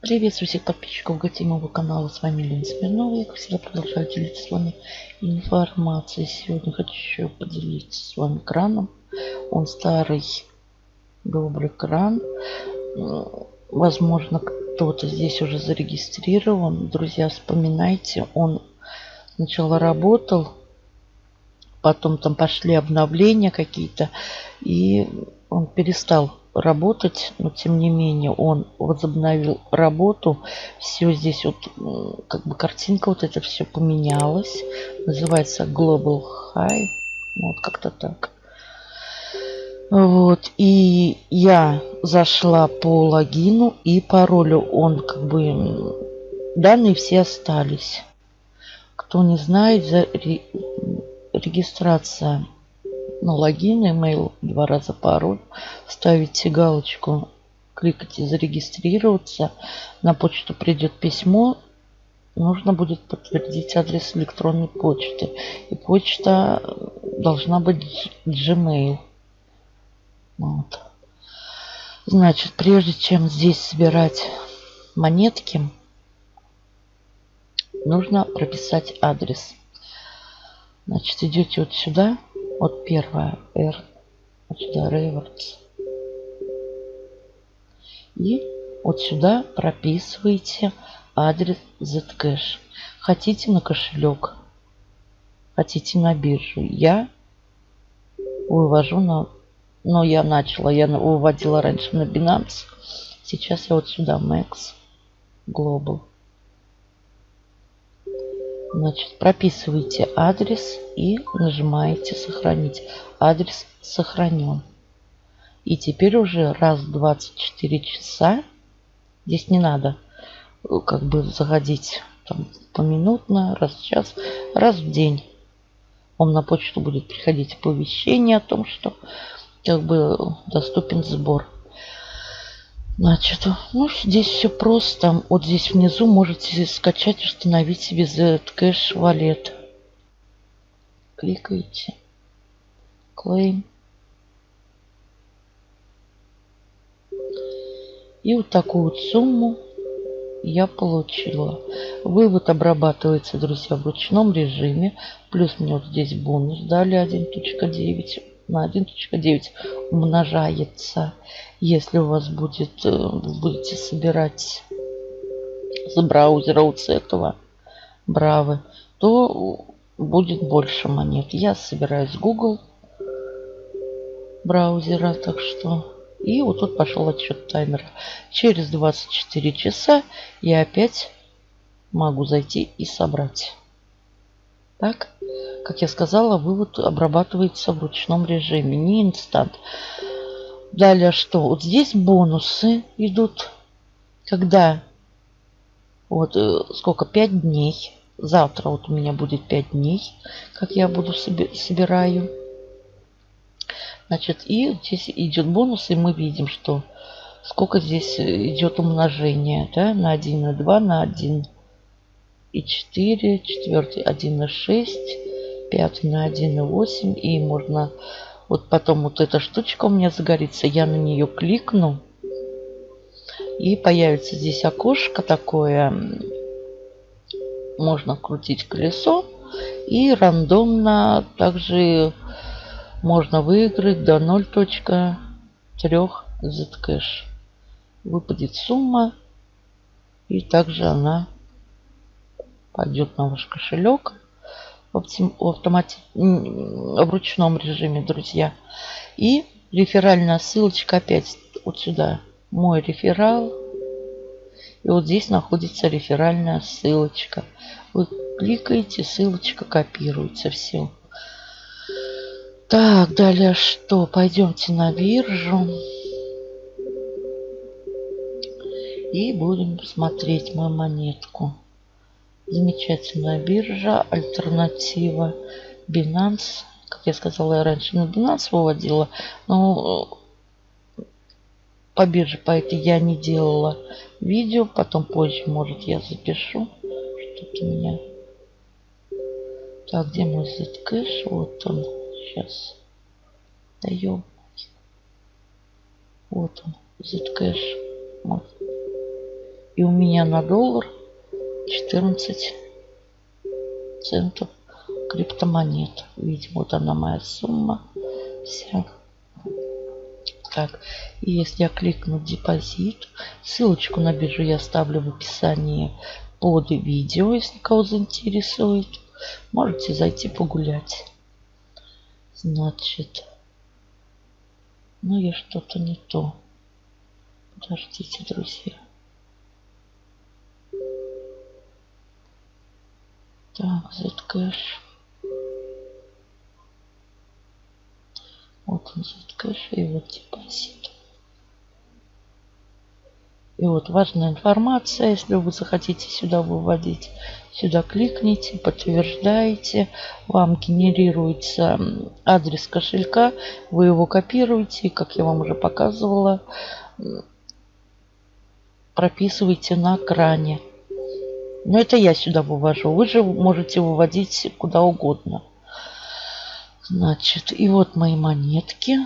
Приветствую всех подписчиков гостей моего канала. С вами Лена Смирнова. Я, как всегда, продолжаю делиться с вами информацией. Сегодня хочу поделиться с вами краном. Он старый, добрый кран. Возможно, кто-то здесь уже зарегистрирован. Друзья, вспоминайте, он сначала работал, потом там пошли обновления какие-то, и он перестал работать, но тем не менее он возобновил работу. Все здесь вот, как бы картинка вот это все поменялось. Называется Global High. Вот как-то так. Вот. И я зашла по логину и паролю. Он как бы... Данные все остались. Кто не знает, за регистрация ну, логин, email, два раза пароль. Ставите галочку, кликайте зарегистрироваться. На почту придет письмо. Нужно будет подтвердить адрес электронной почты. И почта должна быть Gmail. Вот. Значит, прежде чем здесь собирать монетки, нужно прописать адрес. Значит, идете вот сюда. Вот первая R. Вот сюда Rewards. И вот сюда прописываете адрес Zcash. Хотите на кошелек, хотите на биржу. Я вывожу на... Но я начала, я выводила раньше на Binance. Сейчас я вот сюда, Max Global. Значит, прописываете адрес и нажимаете сохранить. Адрес сохранен. И теперь уже раз в 24 часа, здесь не надо э, как бы заходить там, поминутно, раз в час, раз в день. Вам на почту будет приходить оповещение о том, что как бы доступен сбор. Значит, ну, здесь все просто. Вот здесь внизу можете скачать, установить себе Zcash Wallet. Кликаете. Claim. И вот такую вот сумму я получила. Вывод обрабатывается, друзья, в ручном режиме. Плюс мне вот здесь бонус дали 1.9 на 1.9 умножается. Если у вас будет, э, будете собирать с браузера вот с этого Бравы, то будет больше монет. Я собираю с Google браузера, так что... И вот тут пошел отсчет таймера. Через 24 часа я опять могу зайти и собрать. Так, как я сказала, вывод обрабатывается в ручном режиме, не инстант. Далее что? Вот здесь бонусы идут, когда вот э, сколько, 5 дней. Завтра вот у меня будет 5 дней, как я буду соби собираю. Значит, и здесь идет бонус, и мы видим, что сколько здесь идет умножение, да, на 1, на 2, на 1 и 4, четвертый 1 и 6, пятый на 1 и 8. И можно вот потом вот эта штучка у меня загорится, я на нее кликну. И появится здесь окошко такое. Можно крутить колесо. И рандомно также можно выиграть до 0.3 Zcash. Выпадет сумма. И также она пойдет на ваш кошелек в, автомати... в ручном режиме, друзья. И реферальная ссылочка опять вот сюда. Мой реферал. И вот здесь находится реферальная ссылочка. Вы кликаете, ссылочка копируется. Все. Так, далее что? Пойдемте на биржу. И будем смотреть мою монетку. Замечательная биржа, альтернатива Binance. Как я сказала, я раньше на Binance выводила, но э, по бирже по этой я не делала видео. Потом позже, может, я запишу. Что-то у меня... Так, где мой Zcash? Вот он. Сейчас. Даем. Вот он. Zcash. Вот. И у меня на доллар 14 центов криптомонет. Видимо, вот она моя сумма вся. Так, и если я кликну депозит, ссылочку на биржу я оставлю в описании под видео, если кого заинтересует. Можете зайти погулять. Значит, ну я что-то не то. Подождите, друзья. Так, Zcash. Вот он Zcash и вот депозит. И вот важная информация, если вы захотите сюда выводить, сюда кликните, подтверждаете, вам генерируется адрес кошелька, вы его копируете, как я вам уже показывала, прописываете на кране. Но это я сюда вывожу. Вы же можете выводить куда угодно. Значит, и вот мои монетки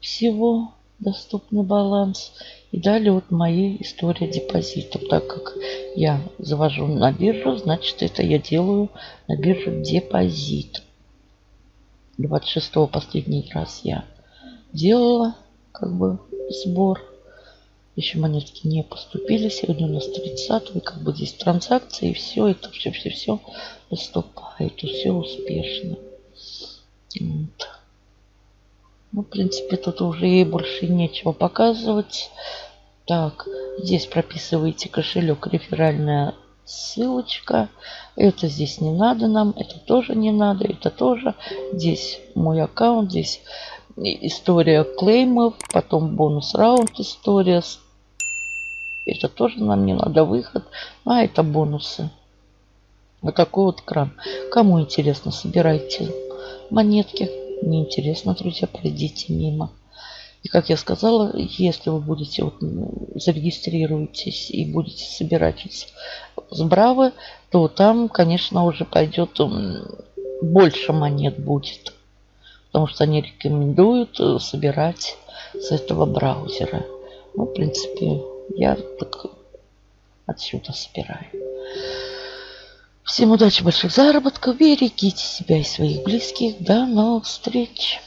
всего доступный баланс. И далее вот моя история депозитов. Так как я завожу на биржу, значит это я делаю на биржу депозит. 26 последний раз я делала как бы сбор. Еще монетки не поступили. Сегодня у нас 30 как бы здесь транзакции. И все это все-все-все поступает. Все успешно. Вот. Ну, в принципе, тут уже ей больше нечего показывать. Так, здесь прописываете кошелек, реферальная ссылочка. Это здесь не надо нам, это тоже не надо, это тоже. Здесь мой аккаунт, здесь история клеймов, потом бонус раунд история. Это тоже нам не надо, выход. А это бонусы. Вот такой вот кран. Кому интересно, собирайте монетки неинтересно, друзья, пройдите мимо. И как я сказала, если вы будете вот, зарегистрируетесь и будете собирать с Бравы, то там, конечно, уже пойдет больше монет будет. Потому что они рекомендуют э, собирать с этого браузера. Ну, в принципе, я так отсюда собираю. Всем удачи, больших заработков. Берегите себя и своих близких. До новых встреч.